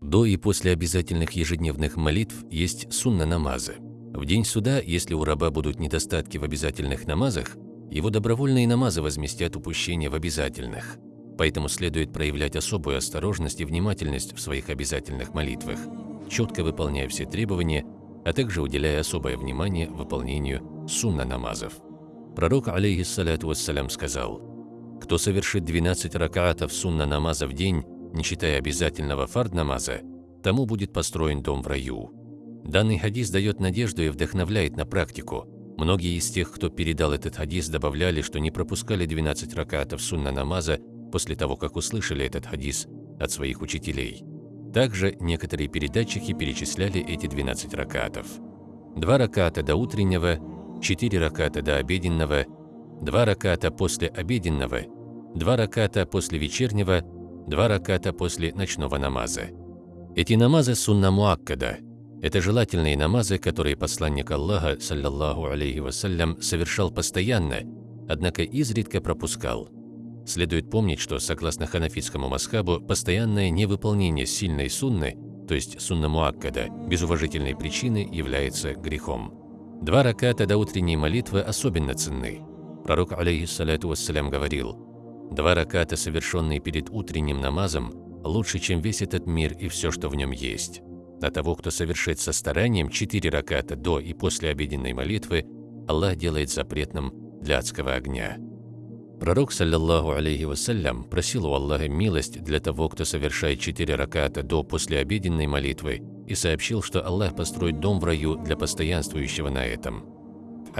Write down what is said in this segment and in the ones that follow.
До и после обязательных ежедневных молитв есть сунна-намазы. В день суда, если у раба будут недостатки в обязательных намазах, его добровольные намазы возместят упущение в обязательных. Поэтому следует проявлять особую осторожность и внимательность в своих обязательных молитвах, четко выполняя все требования, а также уделяя особое внимание выполнению сунна-намазов. Пророк, алейхиссаляту вассалям, сказал, «Кто совершит 12 ракаатов сунна-намаза в день, не считая обязательного фард-намаза, тому будет построен дом в раю». Данный хадис дает надежду и вдохновляет на практику. Многие из тех, кто передал этот хадис, добавляли, что не пропускали 12 ракатов сунна-намаза после того, как услышали этот хадис от своих учителей. Также некоторые передатчики перечисляли эти 12 ракатов. Два раката до утреннего, четыре раката до обеденного, два раката после обеденного, два раката после вечернего, два раката после ночного намаза. Эти намазы сунна муаккада – это желательные намазы, которые посланник Аллаха, саллаллаху алейхи вассалям, совершал постоянно, однако изредка пропускал. Следует помнить, что, согласно ханафитскому масхабу, постоянное невыполнение сильной сунны, то есть сунна муаккада, без уважительной причины является грехом. Два раката до утренней молитвы особенно ценны. Пророк, алейхиссалату вассалям, говорил, «Два раката, совершенные перед утренним намазом, лучше, чем весь этот мир и все, что в нем есть». А того, кто совершит со старанием четыре раката до и после обеденной молитвы, Аллах делает запретным для адского огня. Пророк, саллаллаху алейхи вассалям, просил у Аллаха милость для того, кто совершает четыре раката до после обеденной молитвы, и сообщил, что Аллах построит дом в раю для постоянствующего на этом.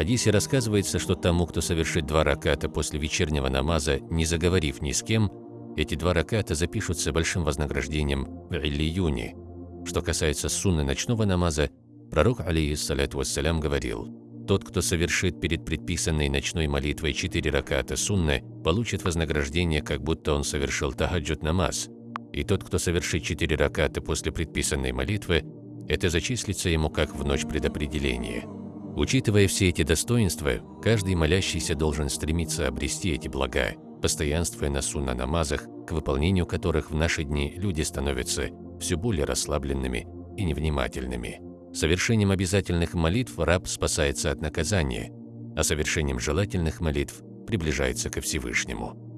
Хадисе рассказывается, что тому, кто совершит два раката после вечернего намаза, не заговорив ни с кем, эти два раката запишутся большим вознаграждением в Иллиюне, что касается сунны ночного намаза, пророк, алейхиссаляту вассалям, говорил, «Тот, кто совершит перед предписанной ночной молитвой четыре раката сунны, получит вознаграждение, как будто он совершил тахаджуд намаз, и тот, кто совершит четыре раката после предписанной молитвы, это зачислится ему как в ночь предопределения». Учитывая все эти достоинства, каждый молящийся должен стремиться обрести эти блага, постоянствуя на сунна-намазах, к выполнению которых в наши дни люди становятся все более расслабленными и невнимательными. Совершением обязательных молитв раб спасается от наказания, а совершением желательных молитв приближается ко Всевышнему.